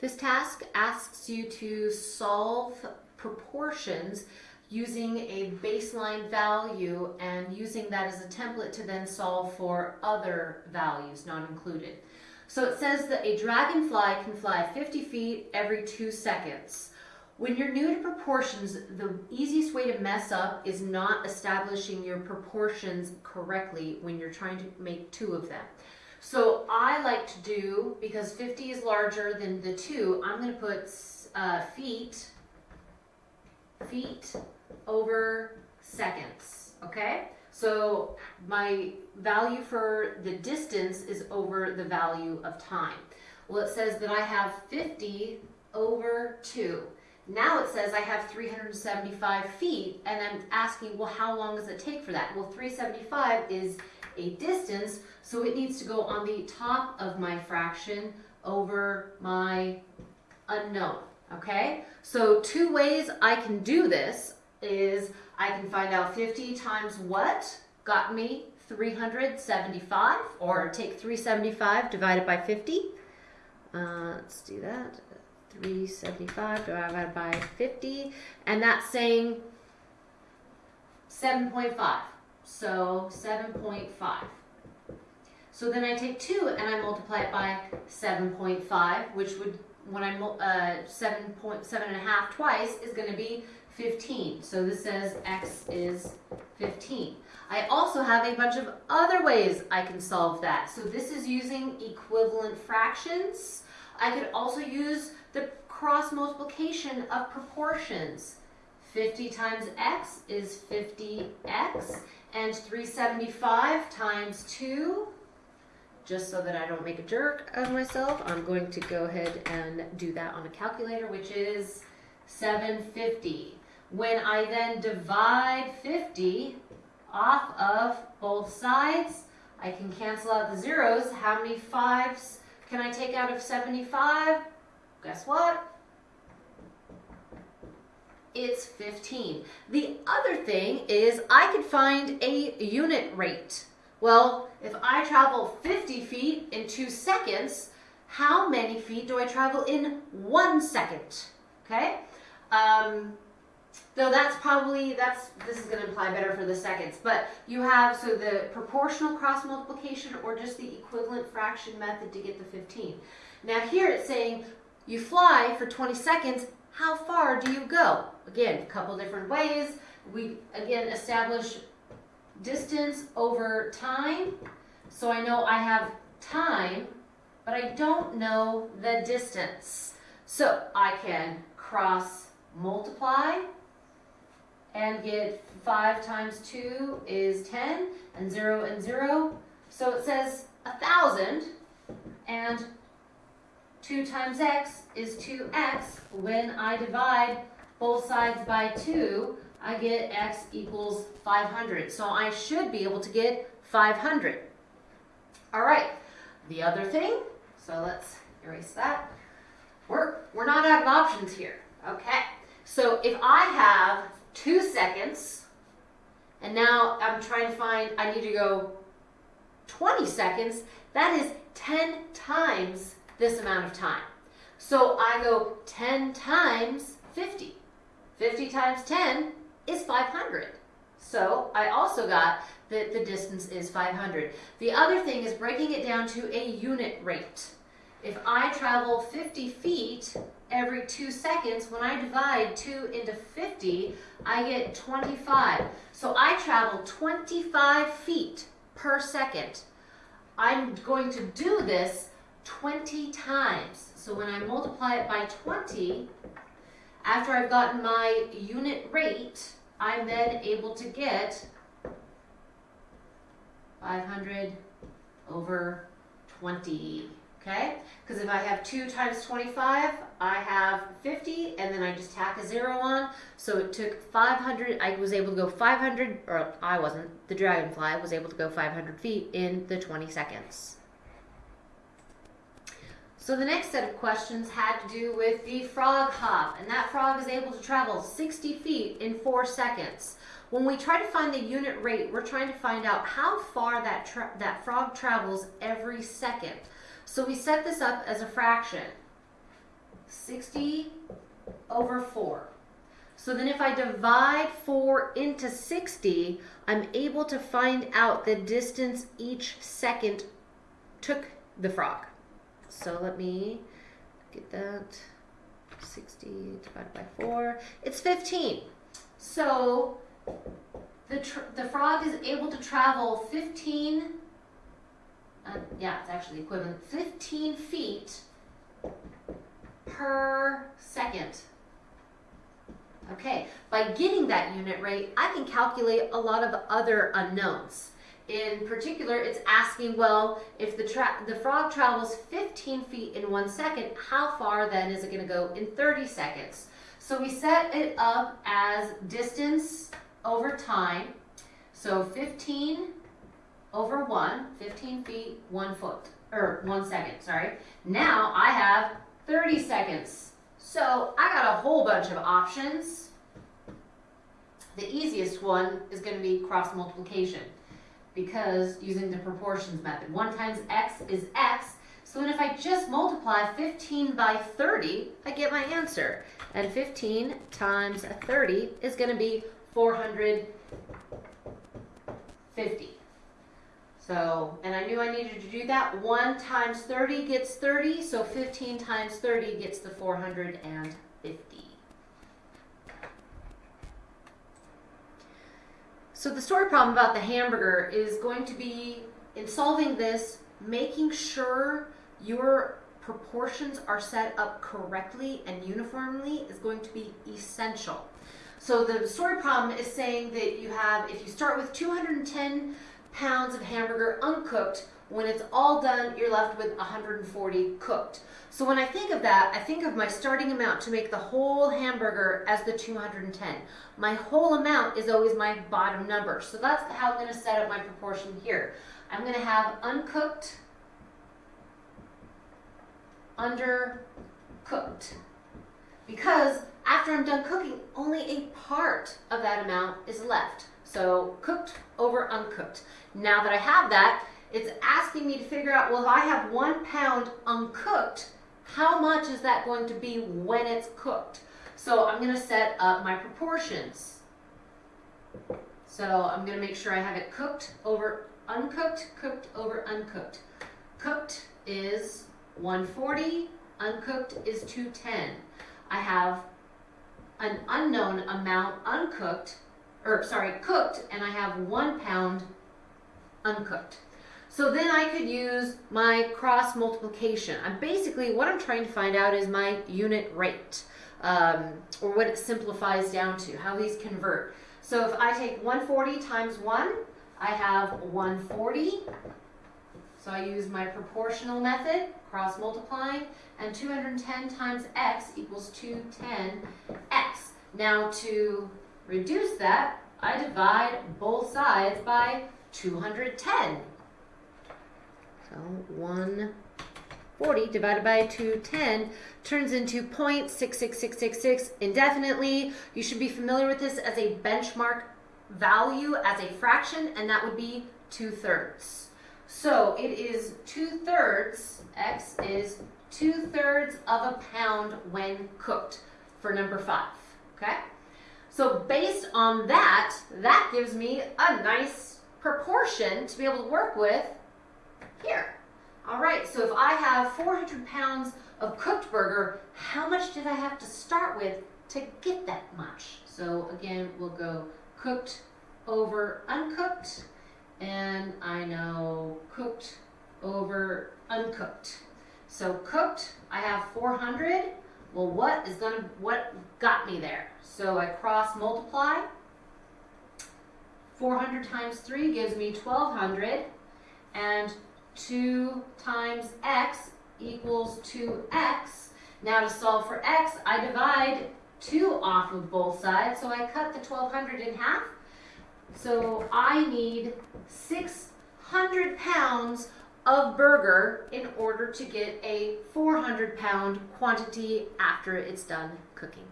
This task asks you to solve proportions using a baseline value and using that as a template to then solve for other values not included. So it says that a dragonfly can fly 50 feet every two seconds. When you're new to proportions, the easiest way to mess up is not establishing your proportions correctly when you're trying to make two of them. So I like to do, because 50 is larger than the two, I'm going to put uh, feet, feet over seconds, okay? So my value for the distance is over the value of time. Well, it says that I have 50 over 2. Now it says I have 375 feet, and I'm asking, well, how long does it take for that? Well, 375 is a distance, so it needs to go on the top of my fraction over my unknown, okay? So two ways I can do this is I can find out 50 times what got me 375, or take 375 divided by 50. Uh, let's do that. 375 divided by 50, and that's saying 7.5. So 7.5. So then I take 2 and I multiply it by 7.5, which would, when I, uh, 7.7 and a half twice, is going to be 15. So this says x is 15. I also have a bunch of other ways I can solve that. So this is using equivalent fractions. I could also use the cross multiplication of proportions. 50 times x is 50x, and 375 times 2, just so that I don't make a jerk of myself, I'm going to go ahead and do that on a calculator, which is 750. When I then divide 50 off of both sides, I can cancel out the zeros. How many fives can I take out of 75? Guess what? It's 15. The other thing is I could find a unit rate. Well, if I travel 50 feet in two seconds, how many feet do I travel in one second? Okay? Um, Though that's probably, that's this is going to imply better for the seconds. But you have, so the proportional cross multiplication or just the equivalent fraction method to get the 15. Now here it's saying you fly for 20 seconds, how far do you go? Again, a couple different ways. We, again, establish distance over time. So I know I have time, but I don't know the distance. So I can cross multiply and get 5 times 2 is 10, and 0 and 0. So it says 1,000, and 2 times x is 2x. When I divide both sides by 2, I get x equals 500. So I should be able to get 500. All right, the other thing, so let's erase that. We're, we're not out of options here. Okay, so if I have two seconds, and now I'm trying to find, I need to go 20 seconds, that is 10 times this amount of time. So I go 10 times 50. 50 times 10 is 500. So I also got that the distance is 500. The other thing is breaking it down to a unit rate. If I travel 50 feet every two seconds, when I divide 2 into 50, I get 25. So I travel 25 feet per second. I'm going to do this 20 times. So when I multiply it by 20, after I've gotten my unit rate, I'm then able to get 500 over 20 okay? Because if I have 2 times 25, I have 50, and then I just tack a 0 on. So it took 500, I was able to go 500, or I wasn't, the dragonfly was able to go 500 feet in the 20 seconds. So the next set of questions had to do with the frog hop, and that frog is able to travel 60 feet in 4 seconds. When we try to find the unit rate, we're trying to find out how far that, that frog travels every second. So we set this up as a fraction. 60 over 4. So then if I divide 4 into 60, I'm able to find out the distance each second took the frog. So let me get that. 60 divided by 4. It's 15. So the, the frog is able to travel 15, uh, yeah, it's actually equivalent, 15 feet per second. Okay, by getting that unit rate, I can calculate a lot of other unknowns. In particular, it's asking, well, if the, the frog travels 15 feet in one second, how far then is it going to go in 30 seconds? So we set it up as distance over time. So 15 over 1, 15 feet, 1 foot, or 1 second, sorry. Now I have 30 seconds. So I got a whole bunch of options. The easiest one is going to be cross multiplication because using the proportions method. 1 times x is x. So then if I just multiply 15 by 30, I get my answer. And 15 times 30 is going to be 450. So, and I knew I needed to do that. 1 times 30 gets 30, so 15 times 30 gets the 450. So the story problem about the hamburger is going to be, in solving this, making sure your proportions are set up correctly and uniformly is going to be essential. So the story problem is saying that you have, if you start with 210 pounds of hamburger uncooked, when it's all done, you're left with 140 cooked. So when I think of that, I think of my starting amount to make the whole hamburger as the 210. My whole amount is always my bottom number. So that's how I'm going to set up my proportion here. I'm going to have uncooked, undercooked. Because after I'm done cooking, only a part of that amount is left. So cooked over uncooked. Now that I have that, it's asking me to figure out, well, if I have one pound uncooked, how much is that going to be when it's cooked? So I'm going to set up my proportions. So I'm going to make sure I have it cooked over uncooked, cooked over uncooked. Cooked is 140, uncooked is 210. I have an unknown amount uncooked, or sorry, cooked, and I have one pound uncooked. So then I could use my cross multiplication. I'm basically, what I'm trying to find out is my unit rate, um, or what it simplifies down to, how these convert. So if I take 140 times 1, I have 140. So I use my proportional method, cross multiplying, and 210 times x equals 210x. Now to reduce that, I divide both sides by 210. So 140 divided by 210 turns into 0.66666 indefinitely. You should be familiar with this as a benchmark value as a fraction, and that would be 2 thirds. So it is 2 thirds, x is 2 thirds of a pound when cooked for number 5, okay? So based on that, that gives me a nice proportion to be able to work with here. All right, so if I have 400 pounds of cooked burger, how much did I have to start with to get that much? So again, we'll go cooked over uncooked, and I know cooked over uncooked. So cooked, I have 400. Well, what is gonna, what got me there? So I cross multiply. 400 times 3 gives me 1200 and 2 times x equals 2x. Now to solve for x, I divide 2 off of both sides, so I cut the 1200 in half. So I need 600 pounds of burger in order to get a 400 pound quantity after it's done cooking.